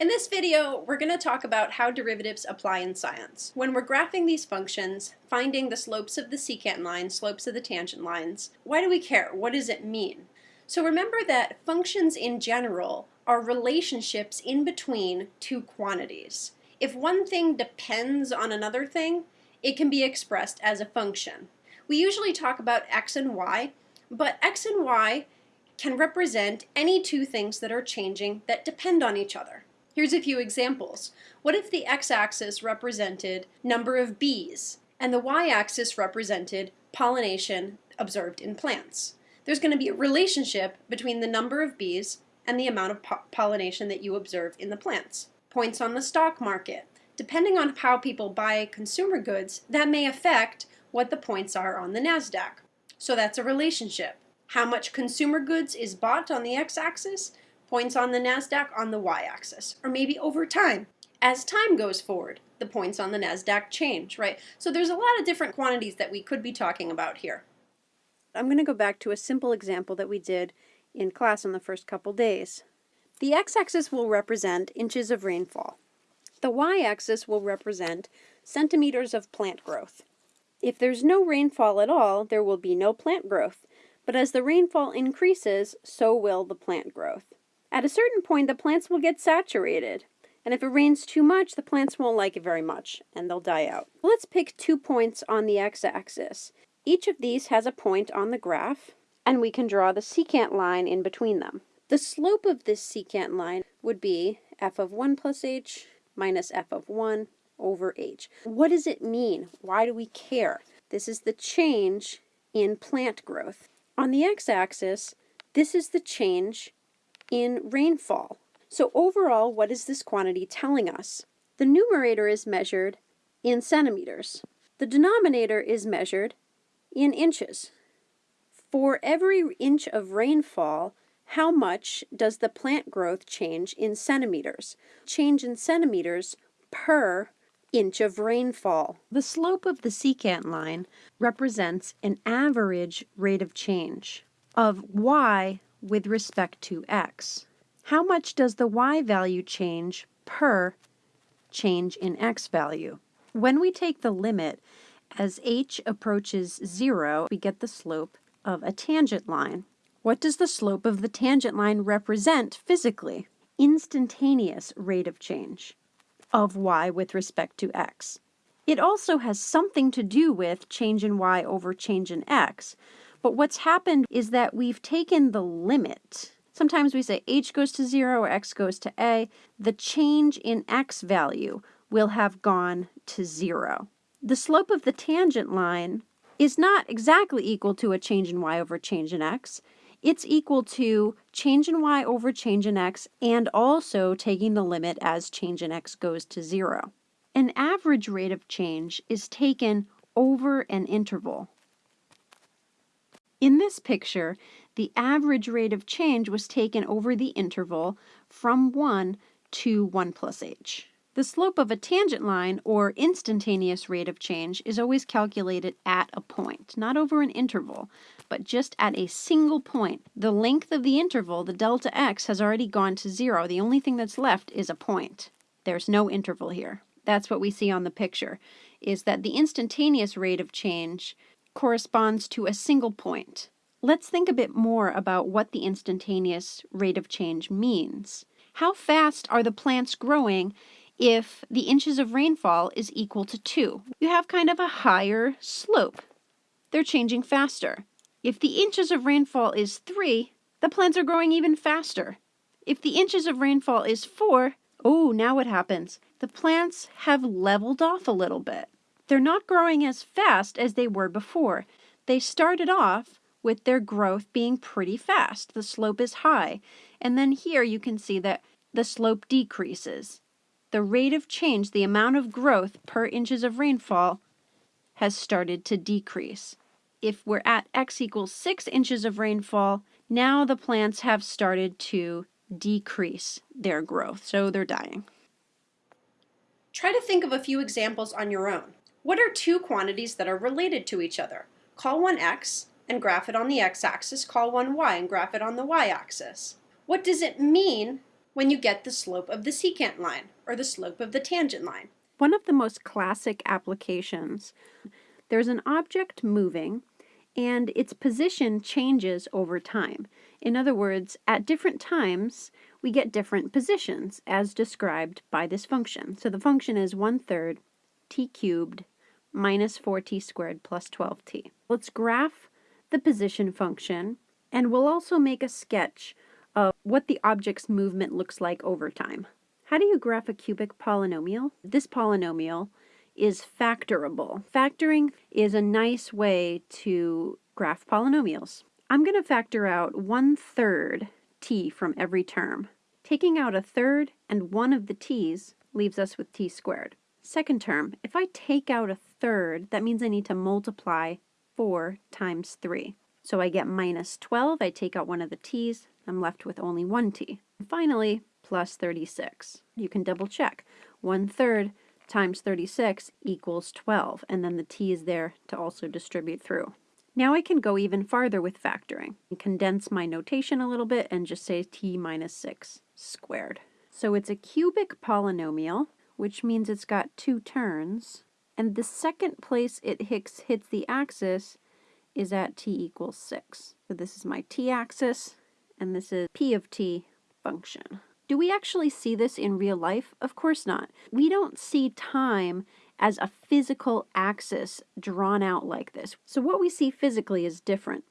In this video, we're going to talk about how derivatives apply in science. When we're graphing these functions, finding the slopes of the secant line, slopes of the tangent lines, why do we care? What does it mean? So remember that functions in general are relationships in between two quantities. If one thing depends on another thing, it can be expressed as a function. We usually talk about x and y, but x and y can represent any two things that are changing that depend on each other. Here's a few examples. What if the x-axis represented number of bees and the y-axis represented pollination observed in plants? There's going to be a relationship between the number of bees and the amount of po pollination that you observe in the plants. Points on the stock market. Depending on how people buy consumer goods, that may affect what the points are on the NASDAQ. So that's a relationship. How much consumer goods is bought on the x-axis points on the NASDAQ on the y-axis, or maybe over time. As time goes forward, the points on the NASDAQ change, right? So there's a lot of different quantities that we could be talking about here. I'm going to go back to a simple example that we did in class on the first couple days. The x-axis will represent inches of rainfall. The y-axis will represent centimeters of plant growth. If there's no rainfall at all, there will be no plant growth, but as the rainfall increases, so will the plant growth. At a certain point, the plants will get saturated. And if it rains too much, the plants won't like it very much, and they'll die out. Let's pick two points on the x-axis. Each of these has a point on the graph, and we can draw the secant line in between them. The slope of this secant line would be f of 1 plus h minus f of 1 over h. What does it mean? Why do we care? This is the change in plant growth. On the x-axis, this is the change in rainfall. So overall, what is this quantity telling us? The numerator is measured in centimeters. The denominator is measured in inches. For every inch of rainfall, how much does the plant growth change in centimeters? Change in centimeters per inch of rainfall. The slope of the secant line represents an average rate of change of y with respect to x. How much does the y value change per change in x value? When we take the limit as h approaches 0, we get the slope of a tangent line. What does the slope of the tangent line represent physically? Instantaneous rate of change of y with respect to x. It also has something to do with change in y over change in x, but what's happened is that we've taken the limit. Sometimes we say h goes to 0 or x goes to a. The change in x value will have gone to 0. The slope of the tangent line is not exactly equal to a change in y over change in x. It's equal to change in y over change in x and also taking the limit as change in x goes to 0. An average rate of change is taken over an interval. In this picture, the average rate of change was taken over the interval from 1 to 1 plus h. The slope of a tangent line, or instantaneous rate of change, is always calculated at a point, not over an interval, but just at a single point. The length of the interval, the delta x, has already gone to zero. The only thing that's left is a point. There's no interval here. That's what we see on the picture, is that the instantaneous rate of change corresponds to a single point. Let's think a bit more about what the instantaneous rate of change means. How fast are the plants growing if the inches of rainfall is equal to 2? You have kind of a higher slope. They're changing faster. If the inches of rainfall is 3, the plants are growing even faster. If the inches of rainfall is 4, oh, now what happens? The plants have leveled off a little bit they're not growing as fast as they were before. They started off with their growth being pretty fast. The slope is high. And then here you can see that the slope decreases. The rate of change, the amount of growth per inches of rainfall, has started to decrease. If we're at x equals 6 inches of rainfall, now the plants have started to decrease their growth, so they're dying. Try to think of a few examples on your own. What are two quantities that are related to each other? Call one x and graph it on the x-axis, call one y and graph it on the y-axis. What does it mean when you get the slope of the secant line, or the slope of the tangent line. One of the most classic applications, there's an object moving and its position changes over time. In other words, at different times, we get different positions as described by this function. So the function is 1 third t cubed minus 4t squared plus 12t. Let's graph the position function and we'll also make a sketch of what the object's movement looks like over time. How do you graph a cubic polynomial? This polynomial is factorable. Factoring is a nice way to graph polynomials. I'm going to factor out one third t from every term. Taking out a third and one of the t's leaves us with t squared. Second term, if I take out a third, that means I need to multiply 4 times 3. So I get minus 12, I take out one of the t's, I'm left with only one t. And finally, plus 36. You can double check. One third times 36 equals 12, and then the t is there to also distribute through. Now I can go even farther with factoring and condense my notation a little bit and just say t minus 6 squared. So it's a cubic polynomial, which means it's got two turns, and the second place it hits, hits the axis is at t equals 6. So this is my t-axis, and this is p of t function. Do we actually see this in real life? Of course not. We don't see time as a physical axis drawn out like this. So what we see physically is different.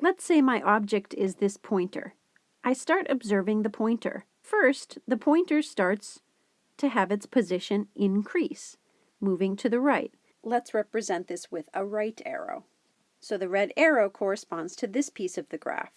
Let's say my object is this pointer. I start observing the pointer. First, the pointer starts to have its position increase, moving to the right. Let's represent this with a right arrow. So the red arrow corresponds to this piece of the graph.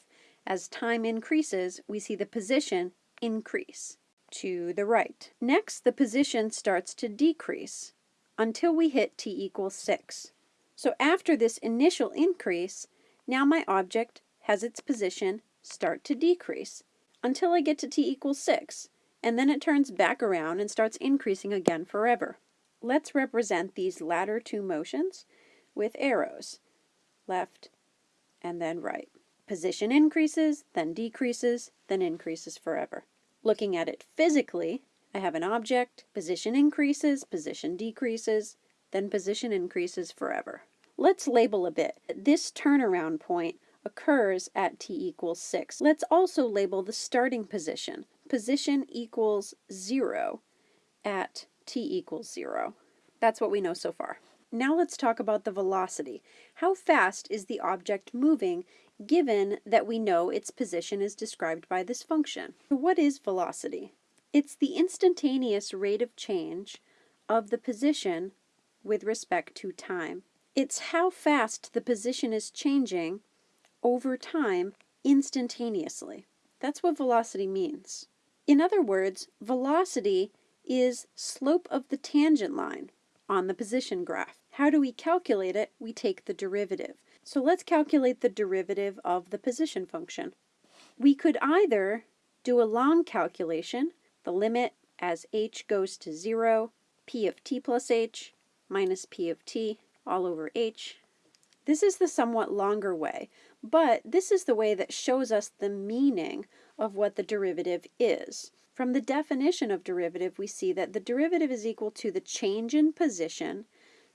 As time increases, we see the position increase to the right. Next, the position starts to decrease until we hit t equals 6. So after this initial increase, now my object has its position start to decrease until I get to t equals 6, and then it turns back around and starts increasing again forever. Let's represent these latter two motions with arrows, left and then right. Position increases, then decreases, then increases forever. Looking at it physically, I have an object, position increases, position decreases, then position increases forever. Let's label a bit. This turnaround point occurs at t equals 6. Let's also label the starting position. Position equals 0 at t equals 0. That's what we know so far. Now let's talk about the velocity. How fast is the object moving given that we know its position is described by this function? What is velocity? It's the instantaneous rate of change of the position with respect to time. It's how fast the position is changing over time instantaneously. That's what velocity means. In other words, velocity is slope of the tangent line on the position graph. How do we calculate it? We take the derivative. So let's calculate the derivative of the position function. We could either do a long calculation, the limit as h goes to 0, p of t plus h minus p of t all over h. This is the somewhat longer way, but this is the way that shows us the meaning of what the derivative is. From the definition of derivative, we see that the derivative is equal to the change in position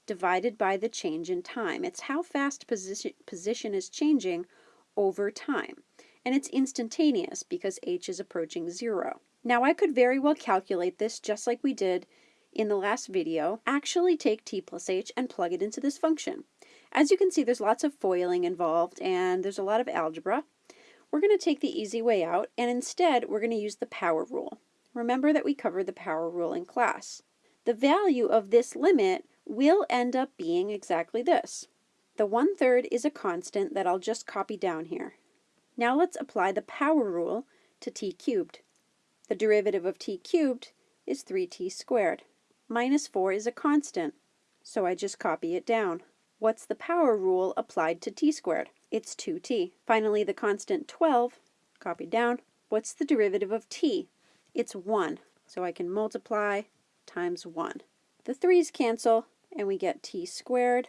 divided by the change in time. It's how fast position, position is changing over time. And it's instantaneous because h is approaching zero. Now I could very well calculate this just like we did in the last video, actually take t plus h and plug it into this function. As you can see, there's lots of FOILing involved and there's a lot of algebra. We're going to take the easy way out, and instead we're going to use the power rule. Remember that we covered the power rule in class. The value of this limit will end up being exactly this. The one-third is a constant that I'll just copy down here. Now let's apply the power rule to t cubed. The derivative of t cubed is 3t squared. Minus 4 is a constant, so I just copy it down. What's the power rule applied to t squared? It's 2t. Finally, the constant 12, copied down. What's the derivative of t? It's 1, so I can multiply times 1. The 3's cancel, and we get t squared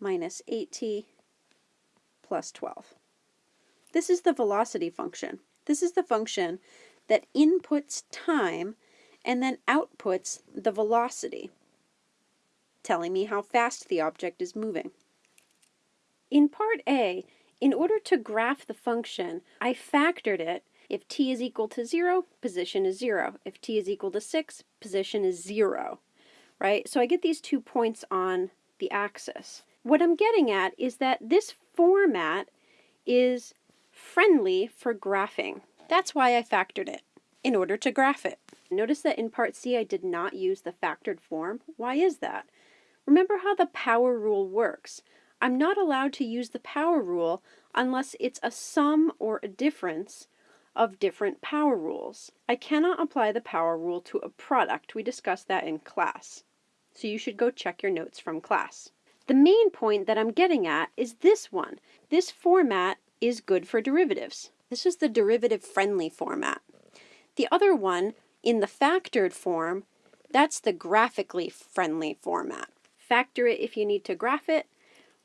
minus 8t plus 12. This is the velocity function. This is the function that inputs time and then outputs the velocity, telling me how fast the object is moving. In part A, in order to graph the function, I factored it. If t is equal to 0, position is 0. If t is equal to 6, position is 0, right? So I get these two points on the axis. What I'm getting at is that this format is friendly for graphing. That's why I factored it, in order to graph it. Notice that in part C I did not use the factored form. Why is that? Remember how the power rule works. I'm not allowed to use the power rule unless it's a sum or a difference of different power rules. I cannot apply the power rule to a product. We discussed that in class. So you should go check your notes from class. The main point that I'm getting at is this one. This format is good for derivatives. This is the derivative friendly format. The other one, in the factored form, that's the graphically friendly format. Factor it if you need to graph it,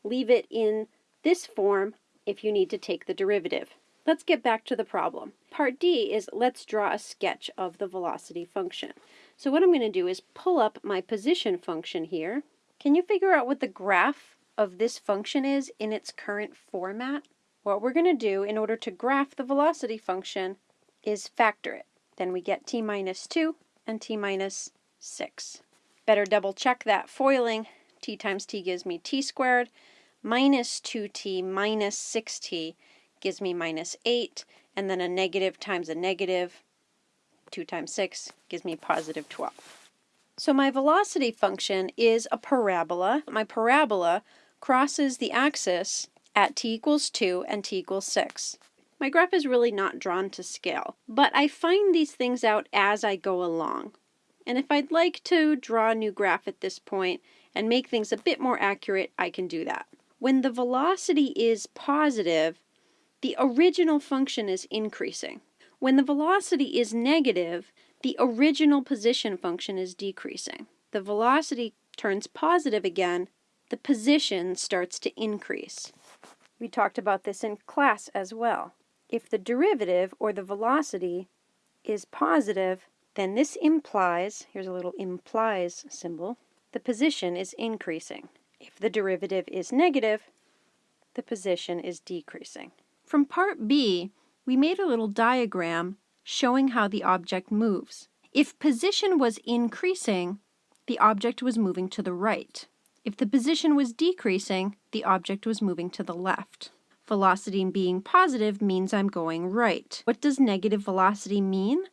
leave it in this form if you need to take the derivative. Let's get back to the problem. Part D is let's draw a sketch of the velocity function. So what I'm going to do is pull up my position function here. Can you figure out what the graph of this function is in its current format? What we're going to do in order to graph the velocity function is factor it. Then we get t minus 2 and t minus 6. Better double check that foiling. t times t gives me t squared. Minus 2t minus 6t gives me minus 8. And then a negative times a negative, 2 times 6, gives me positive 12. So my velocity function is a parabola. My parabola crosses the axis at t equals 2 and t equals 6. My graph is really not drawn to scale, but I find these things out as I go along. And if I'd like to draw a new graph at this point and make things a bit more accurate, I can do that. When the velocity is positive, the original function is increasing. When the velocity is negative, the original position function is decreasing. The velocity turns positive again, the position starts to increase. We talked about this in class as well. If the derivative, or the velocity, is positive, then this implies, here's a little implies symbol, the position is increasing. If the derivative is negative, the position is decreasing. From part B, we made a little diagram showing how the object moves. If position was increasing, the object was moving to the right. If the position was decreasing, the object was moving to the left. Velocity being positive means I'm going right. What does negative velocity mean?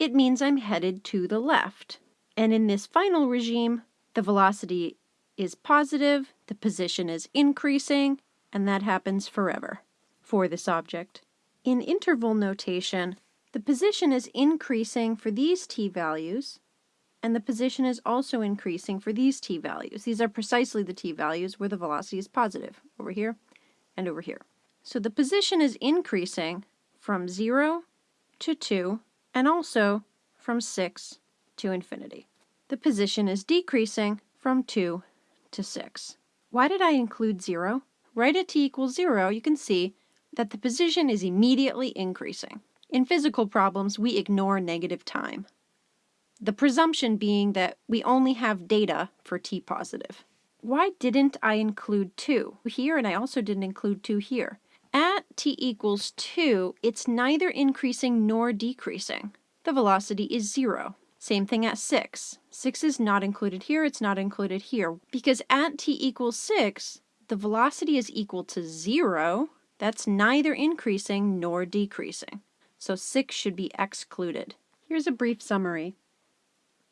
It means I'm headed to the left. And in this final regime, the velocity is positive, the position is increasing, and that happens forever for this object. In interval notation, the position is increasing for these t values, and the position is also increasing for these t values. These are precisely the t values where the velocity is positive, over here and over here. So the position is increasing from 0 to 2, and also from 6 to infinity. The position is decreasing from 2 to 6. Why did I include 0? Right at t equals 0, you can see that the position is immediately increasing. In physical problems, we ignore negative time the presumption being that we only have data for t positive. Why didn't I include 2 here, and I also didn't include 2 here? At t equals 2, it's neither increasing nor decreasing. The velocity is 0. Same thing at 6. 6 is not included here, it's not included here. Because at t equals 6, the velocity is equal to 0. That's neither increasing nor decreasing. So 6 should be excluded. Here's a brief summary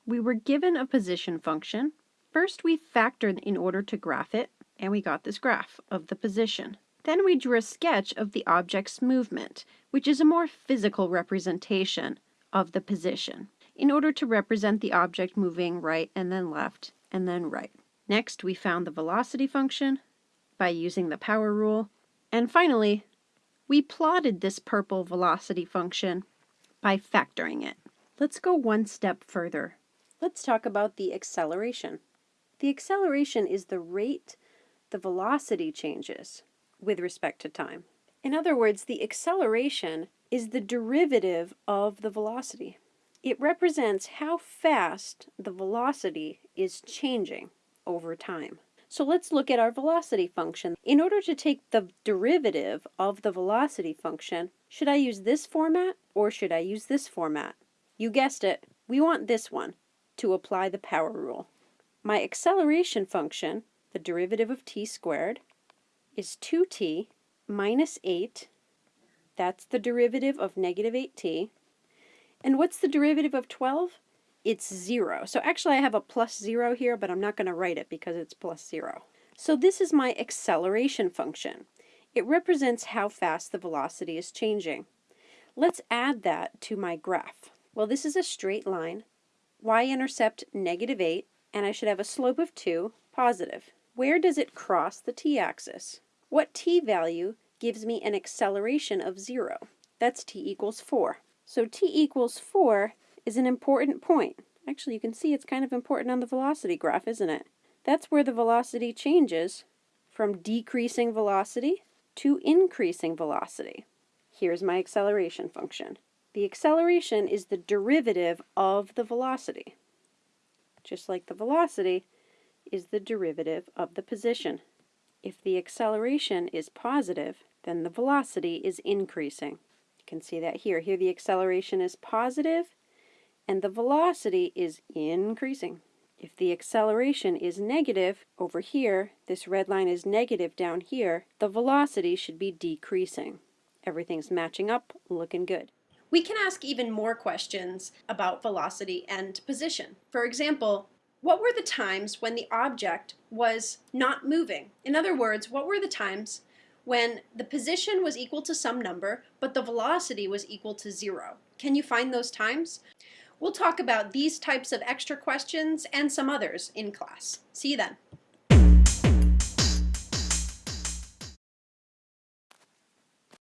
we were given a position function. First we factored in order to graph it, and we got this graph of the position. Then we drew a sketch of the object's movement, which is a more physical representation of the position, in order to represent the object moving right and then left and then right. Next, we found the velocity function by using the power rule. And finally, we plotted this purple velocity function by factoring it. Let's go one step further Let's talk about the acceleration. The acceleration is the rate the velocity changes with respect to time. In other words, the acceleration is the derivative of the velocity. It represents how fast the velocity is changing over time. So let's look at our velocity function. In order to take the derivative of the velocity function, should I use this format or should I use this format? You guessed it, we want this one to apply the power rule. My acceleration function, the derivative of t squared, is 2t minus 8. That's the derivative of negative 8t. And what's the derivative of 12? It's 0. So actually I have a plus 0 here, but I'm not going to write it because it's plus 0. So this is my acceleration function. It represents how fast the velocity is changing. Let's add that to my graph. Well, this is a straight line. y-intercept negative 8, and I should have a slope of 2, positive. Where does it cross the t-axis? What t value gives me an acceleration of 0? That's t equals 4. So t equals 4 is an important point. Actually, you can see it's kind of important on the velocity graph, isn't it? That's where the velocity changes from decreasing velocity to increasing velocity. Here's my acceleration function. The acceleration is the derivative of the velocity, just like the velocity is the derivative of the position. If the acceleration is positive, then the velocity is increasing can see that here. Here the acceleration is positive and the velocity is increasing. If the acceleration is negative over here, this red line is negative down here, the velocity should be decreasing. Everything's matching up, looking good. We can ask even more questions about velocity and position. For example, what were the times when the object was not moving? In other words, what were the times when the position was equal to some number, but the velocity was equal to zero. Can you find those times? We'll talk about these types of extra questions and some others in class. See you then.